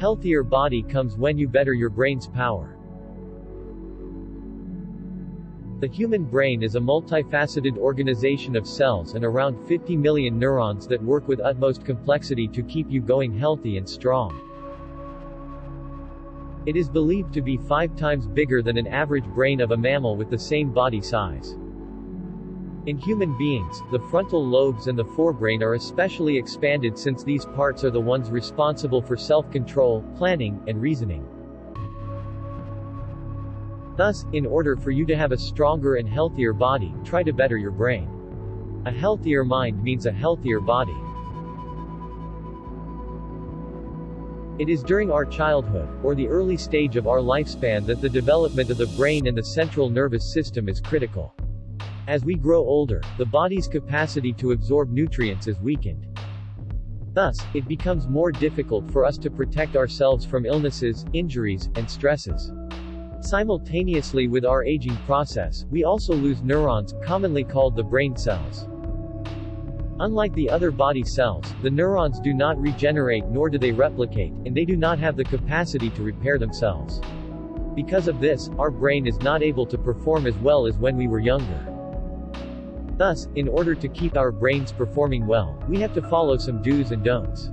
Healthier body comes when you better your brain's power. The human brain is a multifaceted organization of cells and around 50 million neurons that work with utmost complexity to keep you going healthy and strong. It is believed to be five times bigger than an average brain of a mammal with the same body size. In human beings, the frontal lobes and the forebrain are especially expanded since these parts are the ones responsible for self-control, planning, and reasoning. Thus, in order for you to have a stronger and healthier body, try to better your brain. A healthier mind means a healthier body. It is during our childhood, or the early stage of our lifespan that the development of the brain and the central nervous system is critical. As we grow older, the body's capacity to absorb nutrients is weakened. Thus, it becomes more difficult for us to protect ourselves from illnesses, injuries, and stresses. Simultaneously with our aging process, we also lose neurons, commonly called the brain cells. Unlike the other body cells, the neurons do not regenerate nor do they replicate, and they do not have the capacity to repair themselves. Because of this, our brain is not able to perform as well as when we were younger. Thus, in order to keep our brains performing well, we have to follow some do's and don'ts.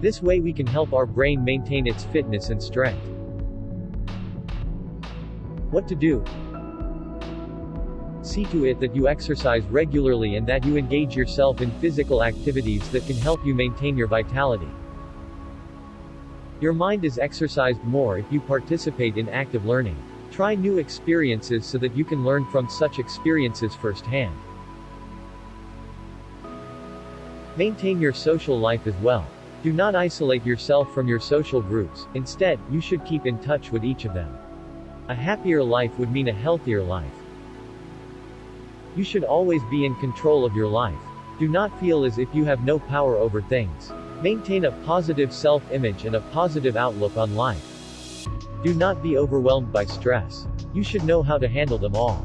This way we can help our brain maintain its fitness and strength. What to do? See to it that you exercise regularly and that you engage yourself in physical activities that can help you maintain your vitality. Your mind is exercised more if you participate in active learning. Try new experiences so that you can learn from such experiences firsthand. Maintain your social life as well. Do not isolate yourself from your social groups, instead, you should keep in touch with each of them. A happier life would mean a healthier life. You should always be in control of your life. Do not feel as if you have no power over things. Maintain a positive self-image and a positive outlook on life. Do not be overwhelmed by stress. You should know how to handle them all.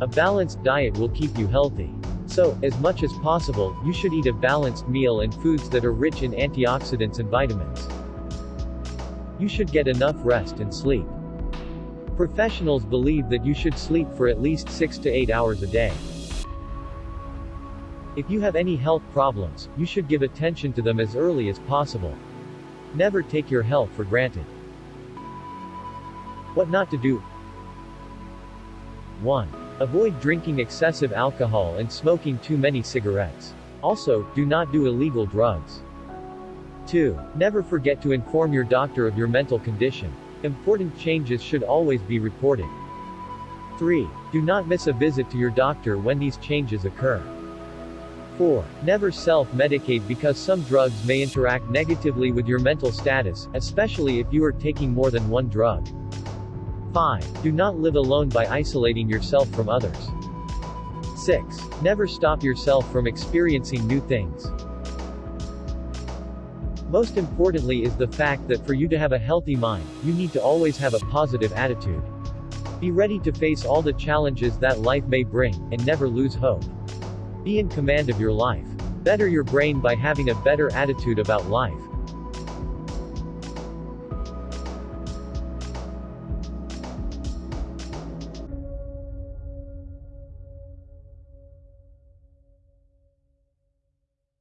A balanced diet will keep you healthy. So, as much as possible, you should eat a balanced meal and foods that are rich in antioxidants and vitamins. You should get enough rest and sleep. Professionals believe that you should sleep for at least 6 to 8 hours a day. If you have any health problems, you should give attention to them as early as possible. Never take your health for granted. What not to do 1. Avoid drinking excessive alcohol and smoking too many cigarettes. Also, do not do illegal drugs. 2. Never forget to inform your doctor of your mental condition. Important changes should always be reported. 3. Do not miss a visit to your doctor when these changes occur. 4. Never self-medicate because some drugs may interact negatively with your mental status, especially if you are taking more than one drug. 5. Do not live alone by isolating yourself from others. 6. Never stop yourself from experiencing new things. Most importantly is the fact that for you to have a healthy mind, you need to always have a positive attitude. Be ready to face all the challenges that life may bring, and never lose hope. Be in command of your life. Better your brain by having a better attitude about life.